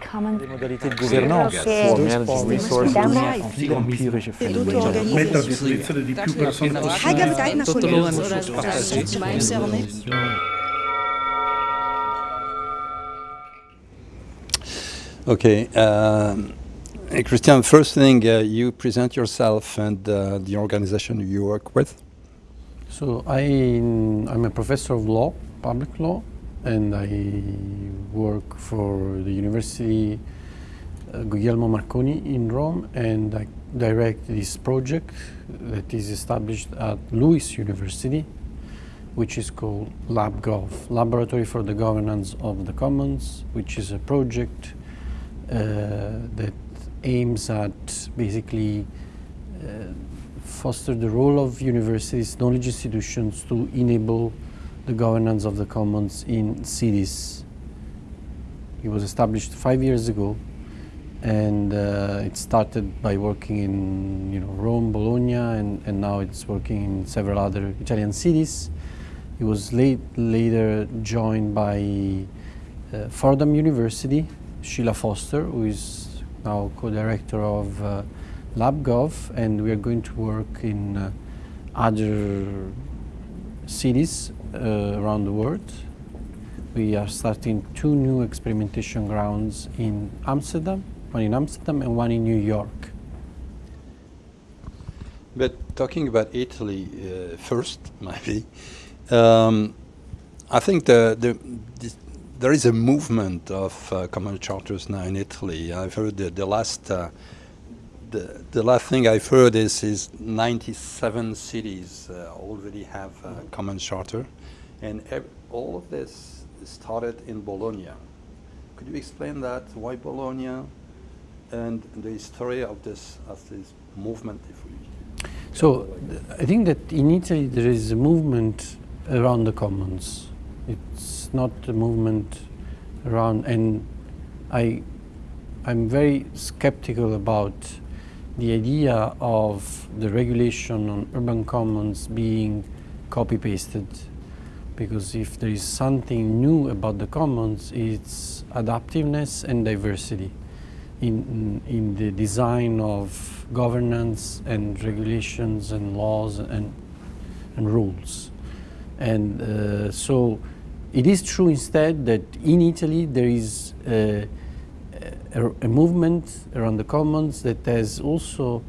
the common Les modalités de gouvernance che pour manage resources Dammi- en più empirische È tutto fenomeni. organizzato. Mettere a disposizione di più persone Hai capitato una Tot de collega? loon ressources Ma zelf niet. Okay. um, hey, Christian, first thing, uh, you present yourself and uh, the organization you work with. So I, I'm a professor of law, public law, and I work for the University uh, Guglielmo Marconi in Rome, and I direct this project that is established at LUISS University, which is called LabGov, Laboratory for the Governance of the Commons, which is a project uh, that aims at basically uh, foster the role of universities, knowledge institutions to enable the governance of the commons in cities. It was established five years ago, and uh, it started by working in you know Rome, Bologna, and, and now it's working in several other Italian cities. It was late, later joined by uh, Fordham University, Sheila Foster, who is now co-director of uh, LabGov, and we are going to work in uh, other cities uh, around the world. We are starting two new experimentation grounds in Amsterdam, one in Amsterdam and one in New York. But talking about Italy uh, first, maybe, um, I think the, the, this, there is a movement of uh, common charters now in Italy. I've heard the, the last uh, the, the last thing I've heard is is 97 cities uh, already have a common charter, and all of this started in Bologna. Could you explain that? Why Bologna, and the history of this of this movement, So I think that in Italy there is a movement around the commons. It's not a movement around, and I, I'm very skeptical about the idea of the regulation on urban commons being copy pasted, because if there is something new about the commons, it's adaptiveness and diversity in, in the design of governance and regulations and laws and, and rules. And uh, so it is true instead that in Italy there is uh, a, a movement around the commons that has also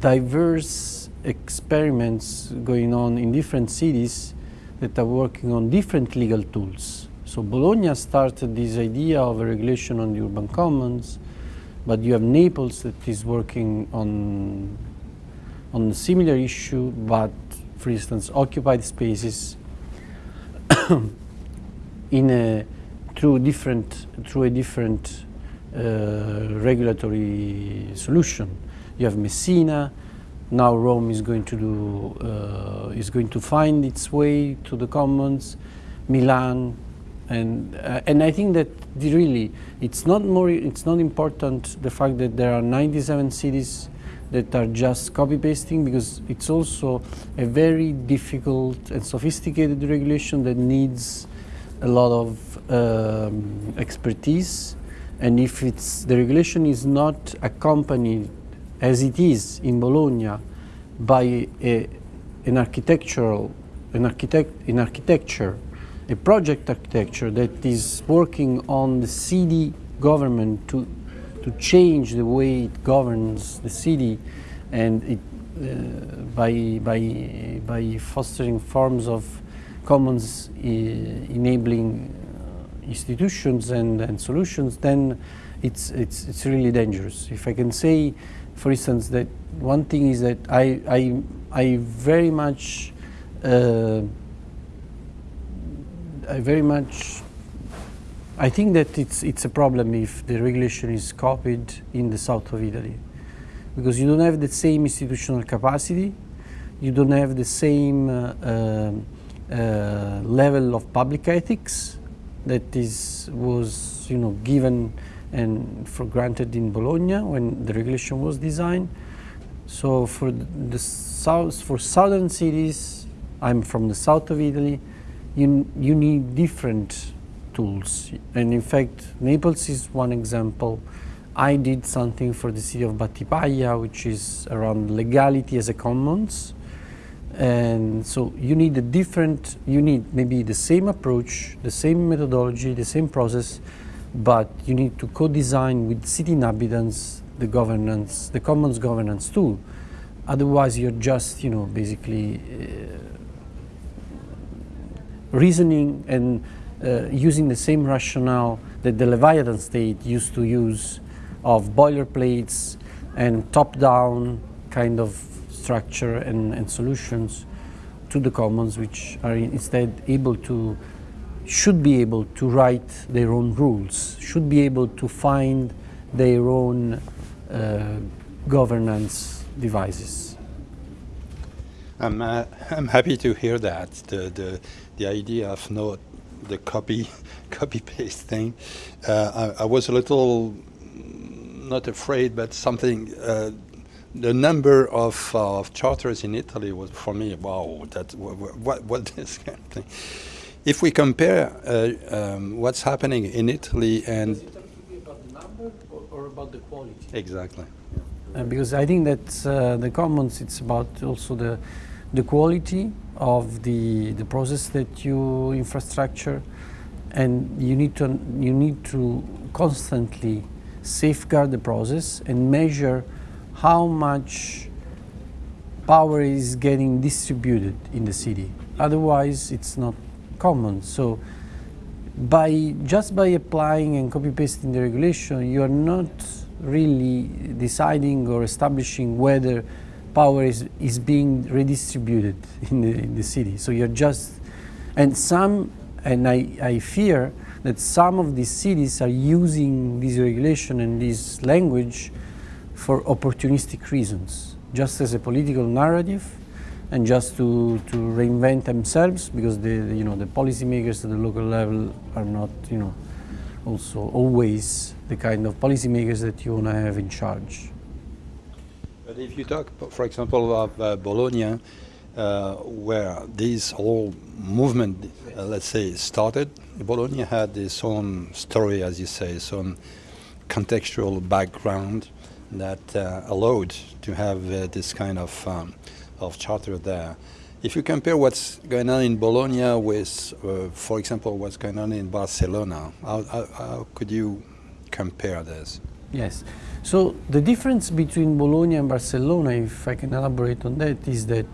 diverse experiments going on in different cities that are working on different legal tools. So Bologna started this idea of a regulation on the urban commons, but you have Naples that is working on on a similar issue, but for instance, occupied spaces in a through different through a different regulatory solution. You have Messina. Now Rome is going to do uh, is going to find its way to the commons. Milan, and uh, and I think that really it's not more it's not important the fact that there are 97 cities that are just copy pasting because it's also a very difficult and sophisticated regulation that needs a lot of um, expertise and if it's the regulation is not accompanied as it is in Bologna by a, an architectural an architect in architecture a project architecture that is working on the city government to to change the way it governs the city and it uh, by by by fostering forms of commons uh, enabling institutions and, and solutions then it's it's it's really dangerous. If i can say for instance that one thing is that i i i very much uh, I very much I think that it's it's a problem if the regulation is copied in the south of Italy. Because you don't have the same institutional capacity, you don't have the same uh, uh, uh, level of public ethics that is was you know given and for granted in Bologna when the regulation was designed. So for the south for southern cities, I'm from the south of Italy you, you need different tools. And in fact, Naples is one example. I did something for the city of Battipaglia, which is around legality as a commons. And so you need a different, you need maybe the same approach, the same methodology, the same process, but you need to co-design with city inhabitants the governance, the commons governance tool. Otherwise, you're just, you know, basically uh, reasoning and uh, using the same rationale that the Leviathan state used to use of boilerplates and top-down kind of structure and, and, solutions to the commons, which are instead able to, should be able to write their own rules, should be able to find their own uh, governance devices. I'm, uh, I'm happy to hear that, the, the, the idea of not the copy, copy paste thing. Uh, I, I, was a little, not afraid, but something, uh, the number of, of charters in Italy was for me, wow, that, what, what this kind of thing. If we compare uh, um, what's happening in Italy and... about the number or, or about the quality? Exactly. Uh, because I think that uh, the commons, it's about also the, the quality of the, the process that you infrastructure and you need to, you need to constantly safeguard the process and measure how much power is getting distributed in the city. Otherwise, it's not common. So by just by applying and copy pasting the regulation, you are not really deciding or establishing whether power is, is being redistributed in the, in the city. So you're just, and some, and I, I fear that some of these cities are using this regulation and this language for opportunistic reasons, just as a political narrative and just to, to reinvent themselves because the, you know, the policymakers at the local level are not, you know, also always the kind of policymakers that you want to have in charge. But if you talk, for example, of uh, Bologna, uh, where this whole movement, uh, let's say, started, Bologna had its own story, as you say, its own contextual background that uh, allowed to have uh, this kind of, um, of charter there. If you compare what's going on in Bologna with, uh, for example, what's going on in Barcelona, how, how, how could you compare this? Yes. So the difference between Bologna and Barcelona, if I can elaborate on that, is that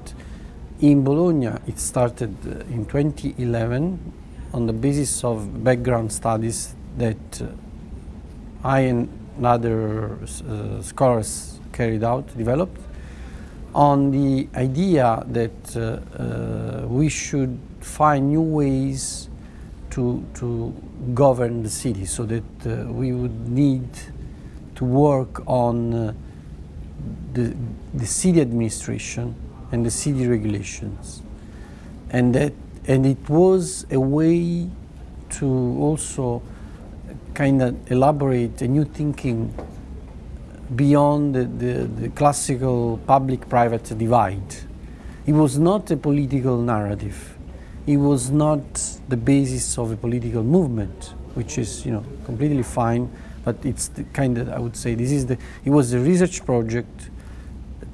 in Bologna it started in 2011 on the basis of background studies that uh, I and other uh, scholars carried out, developed, on the idea that uh, uh, we should find new ways to, to govern the city so that uh, we would need to work on uh, the, the city administration and the city regulations. And, that, and it was a way to also kind of elaborate a new thinking beyond the, the, the classical public-private divide. It was not a political narrative. It was not the basis of a political movement, which is, you know, completely fine, but it's the kind of, I would say, this is the, it was a research project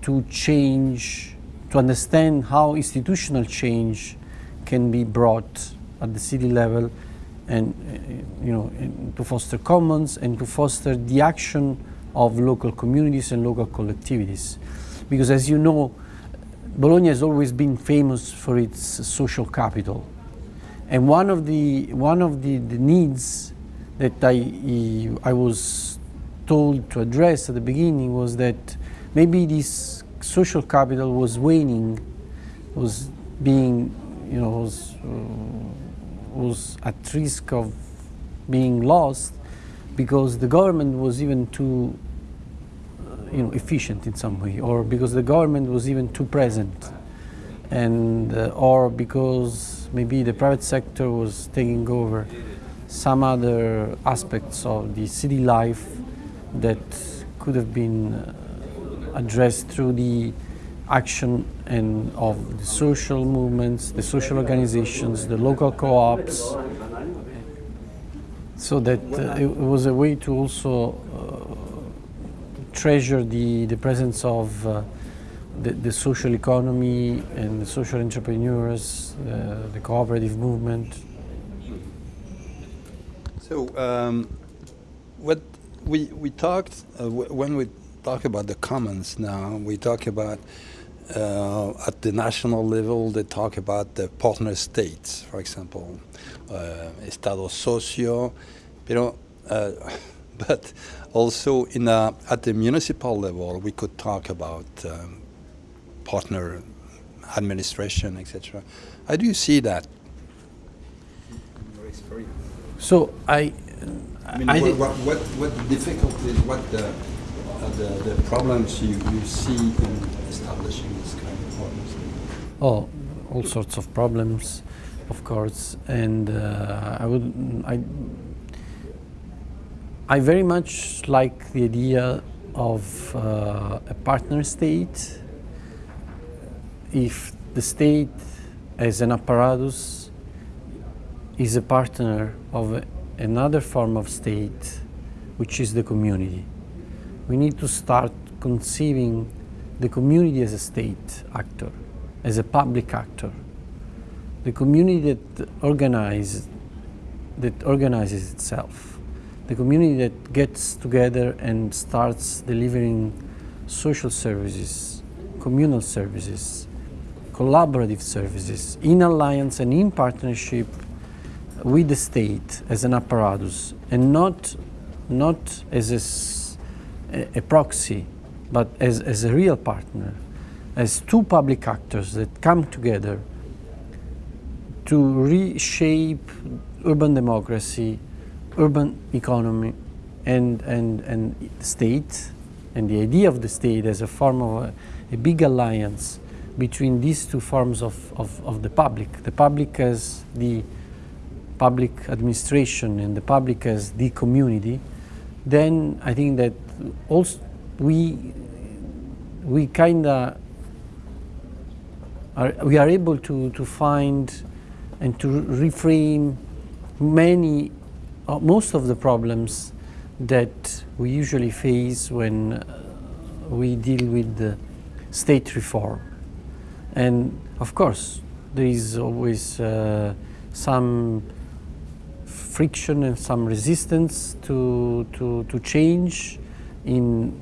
to change, to understand how institutional change can be brought at the city level and, uh, you know, to foster commons and to foster the action of local communities and local collectivities. Because as you know, Bologna has always been famous for its social capital. And one of the, one of the, the needs that I, I was told to address at the beginning was that maybe this social capital was waning, was being, you know, was, uh, was at risk of being lost because the government was even too uh, you know, efficient in some way, or because the government was even too present, and uh, or because maybe the private sector was taking over some other aspects of the city life that could have been uh, addressed through the action and of the social movements, the social organizations, the local co-ops, So that uh, it was a way to also uh, treasure the, the presence of uh, the, the social economy and the social entrepreneurs, uh, the cooperative movement. So, um, what we we talked uh, when we talk about the commons now, we talk about uh, at the national level. They talk about the partner states, for example, uh, Estado socio, pero, uh, but also in a, at the municipal level, we could talk about um, partner administration, etc. How do you see that? So I, I mean, I what, thi- what, what, what difficulties, what the, uh, the, the problems you, you see in establishing this kind of partnership? Oh, all sorts of problems, of course, and uh, I would I I very much like the idea of uh, a partner state. If the state, as an apparatus, is a partner of another form of state, which is the community, we need to start conceiving the community as a state actor, as a public actor. The community that organizes, that organizes itself, the community that gets together and starts delivering social services, communal services, collaborative services in alliance and in partnership with the state as an apparatus and not, not as a, a- proxy, but as, as a real partner, as two public actors that come together to reshape urban democracy, urban economy, and, and, and state, and the idea of the state as a form of a, a big alliance between these two forms of, of, of the public. The public as the public administration and the public as the community, then I think that also we we kind of are, we are able to, to find and to reframe many uh, most of the problems that we usually face when uh, we deal with state reform. And of course there is always uh, some friction and some resistance to, to, to change in,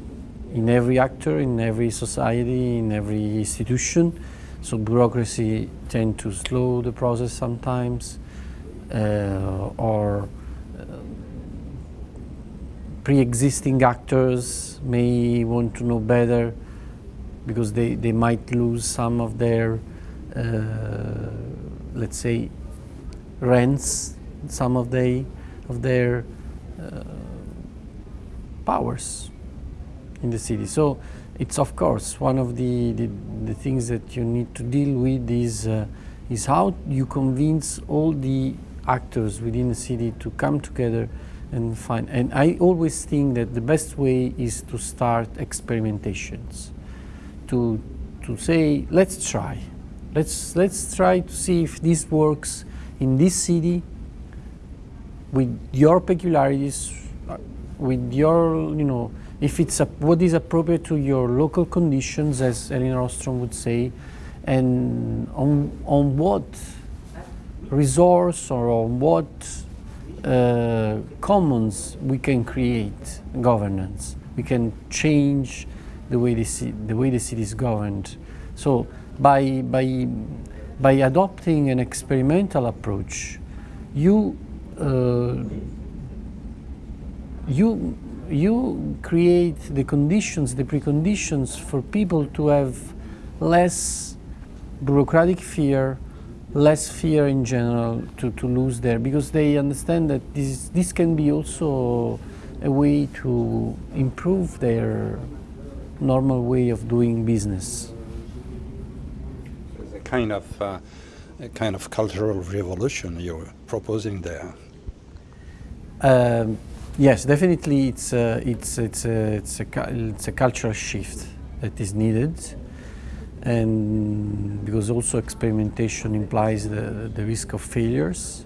in every actor, in every society, in every institution. So bureaucracy tend to slow the process sometimes, uh, or uh, pre-existing actors may want to know better because they, they might lose some of their, uh, let's say, rents, some of they of their uh, powers in the city. So it's of course one of the, the, the things that you need to deal with is uh, is how you convince all the actors within the city to come together and find. And I always think that the best way is to start experimentations, to to say let's try, let's let's try to see if this works in this city with your peculiarities, with your, you know, if it's a, what is appropriate to your local conditions, as Elinor Ostrom would say, and on, on what resource or on what uh, commons we can create governance. We can change the way the, the way the city is governed. So by, by, by adopting an experimental approach, you uh, you you create the conditions, the preconditions for people to have less bureaucratic fear, less fear in general to, to lose there because they understand that this this can be also a way to improve their normal way of doing business. It's a kind of, uh, a kind of cultural revolution you're proposing there. Um, yes, definitely, it's a, it's it's a, it's a it's a cultural shift that is needed, and because also experimentation implies the the risk of failures,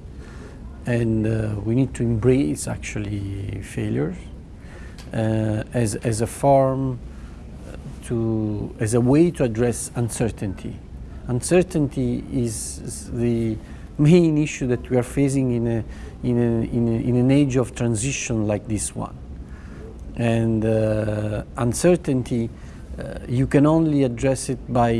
and uh, we need to embrace actually failures uh, as, as a form to as a way to address uncertainty. Uncertainty is the main issue that we are facing in, a, in, a, in, a, in an age of transition like this one. And uh, uncertainty, uh, you can only address it by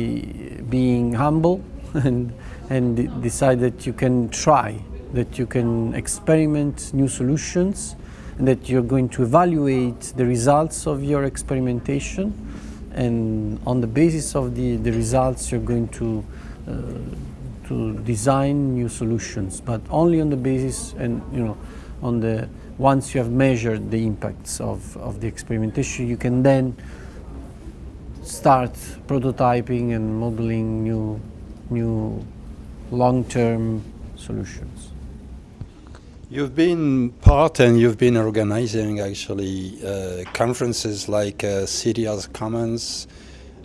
being humble and, and decide that you can try, that you can experiment new solutions, and that you're going to evaluate the results of your experimentation and on the basis of the, the results you're going to uh, to design new solutions but only on the basis and you know on the once you have measured the impacts of, of the experimentation you can then start prototyping and modeling new new long-term solutions. You've been part and you've been organizing actually uh, conferences like uh, Commons,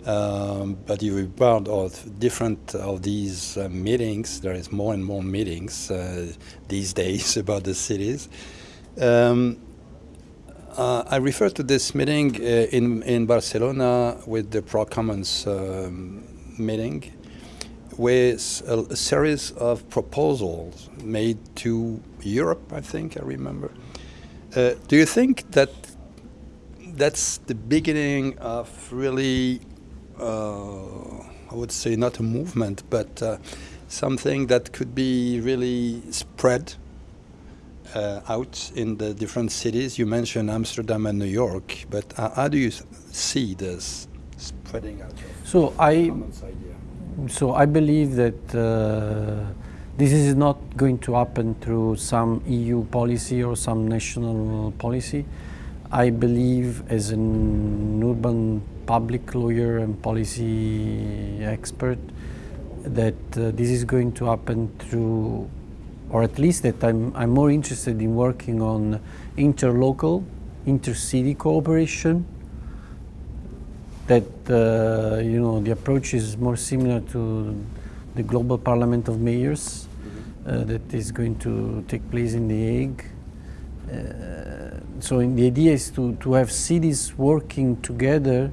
um, but you've been part of different of these uh, meetings. There is more and more meetings uh, these days about the cities. Um, uh, I refer to this meeting uh, in, in Barcelona with the Procomuns um, meeting with a, a, series of proposals made to Europe, I think I remember. Uh, do you think that that's the beginning of really, I would say not a movement, but uh, something that could be really spread uh, out in the different cities? You mentioned Amsterdam and New York, but how do you see this spreading out? So I so I believe that uh, this is not going to happen through some EU policy or some national policy. I believe as an urban public lawyer and policy expert that uh, this is going to happen through, or at least that I'm, I'm more interested in working on interlocal, intercity cooperation that uh, you know the approach is more similar to the global parliament of mayors uh, that is going to take place in the Hague. So the idea is to, to have cities working together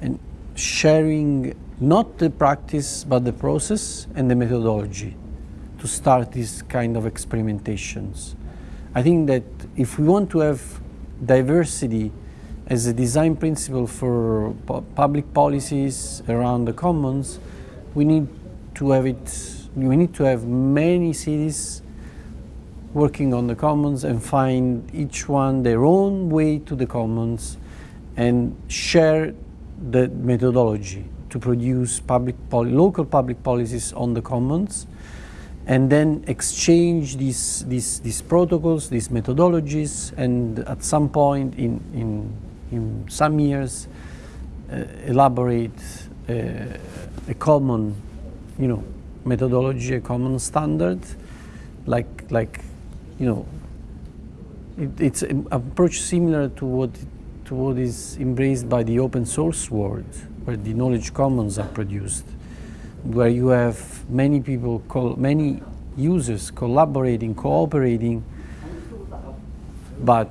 and sharing not the practice but the process and the methodology to start these kind of experimentations. I think that if we want to have diversity as a design principle for pu public policies around the commons, we need to have it, we need to have many cities working on the commons and find each one their own way to the commons and share the methodology to produce public local public policies on the commons and then exchange these, these, these protocols, these methodologies, and at some point in, in in some years uh, elaborate uh, a common, you know, methodology, a common standard, like like, you know, it, it's an approach similar to what to what is embraced by the open source world, where the knowledge commons are produced, where you have many people, many users collaborating, cooperating, but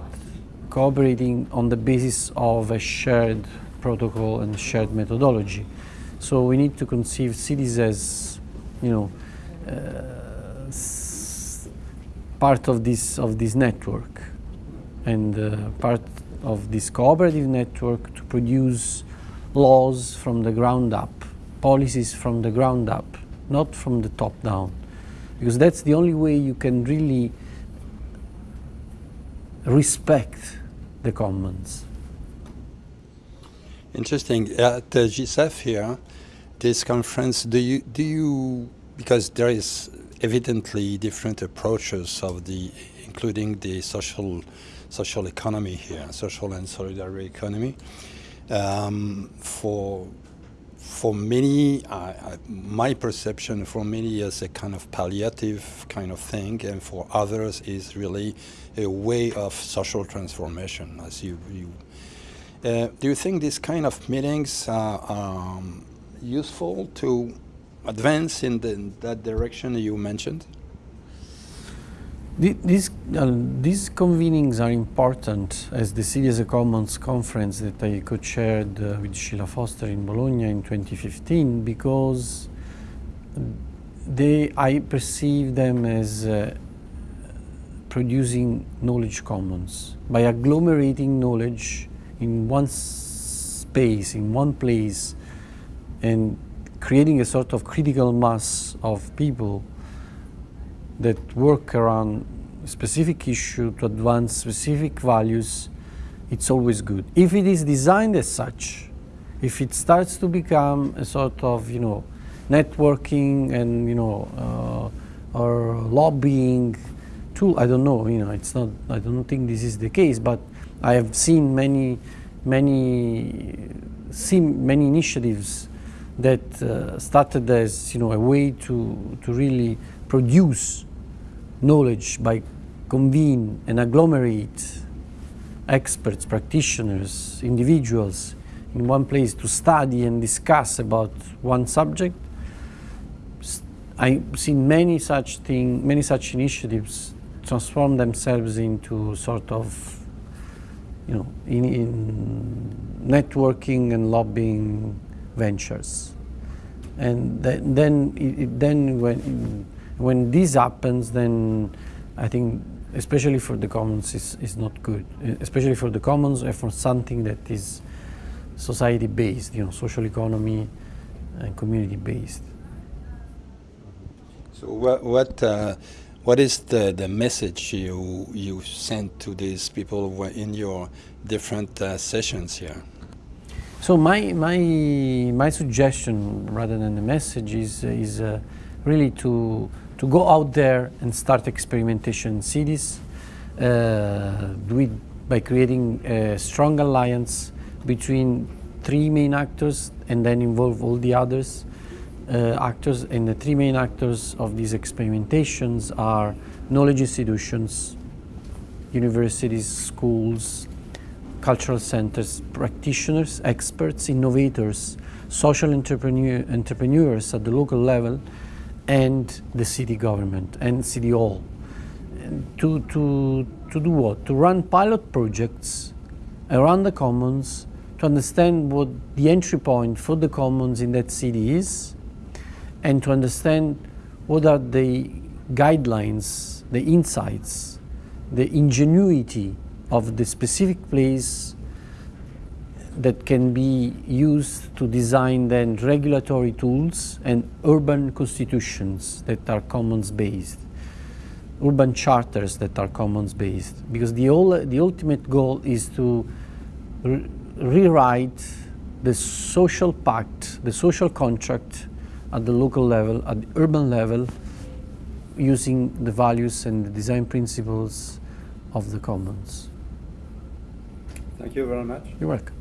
cooperating on the basis of a shared protocol and shared methodology. So we need to conceive cities as, you know, uh, part of this of this network, and uh, part of this cooperative network to produce laws from the ground up, policies from the ground up, not from the top down, because that's the only way you can really respect the commons. Interesting. At the GSEF here, this conference, do you, do you, because there is evidently different approaches of the, including the social, social economy here, social and solidarity economy. Um, for for many, my perception for many is a kind of palliative kind of thing, and for others is really a way of social transformation. As you, you uh, do you think these kind of meetings are um, useful to advance in, the, in that direction you mentioned? These, uh, these convenings are important as the City as a Commons conference that I co-chaired uh, with Sheila Foster in Bologna in 2015 because they, I perceive them as uh, producing knowledge commons by agglomerating knowledge in one space, in one place, and creating a sort of critical mass of people that work around a specific issue to advance specific values, it's always good. If it is designed as such, if it starts to become a sort of, you know, networking and, you know, uh, or lobbying tool, I don't know, you know, it's not, I don't think this is the case, but I have seen many, many, seen many initiatives that uh, started as, you know, a way to, to really produce knowledge by convene and agglomerate experts, practitioners, individuals in one place to study and discuss about one subject. I've seen many such thing, many such initiatives transform themselves into sort of, you know, in, in networking and lobbying ventures. And th- then, it, then when, when this happens, then I think, especially for the commons, is, is not good. Uh, Especially for the commons and for something that is society based, you know, social economy and community based. So what what uh, what is the, the message you you send to these people in your different uh, sessions here? So my my my suggestion, rather than the message, is is uh, really to to go out there and start experimentation cities, uh, do it by creating a strong alliance between three main actors, and then involve all the others uh, actors. And the three main actors of these experimentations are knowledge institutions, universities, schools, cultural centers, practitioners, experts, innovators, social entrepreneur, entrepreneurs at the local level, and the city government and city hall. To, to, to do what? To run pilot projects around the commons to understand what the entry point for the commons in that city is and to understand what are the guidelines, the insights, the ingenuity of the specific place that can be used to design then regulatory tools and urban constitutions that are commons based urban charters that are commons based because the, the ultimate goal is to re- rewrite the social pact the social contract at the local level at the urban level using the values and the design principles of the commons Thank you very much. you're welcome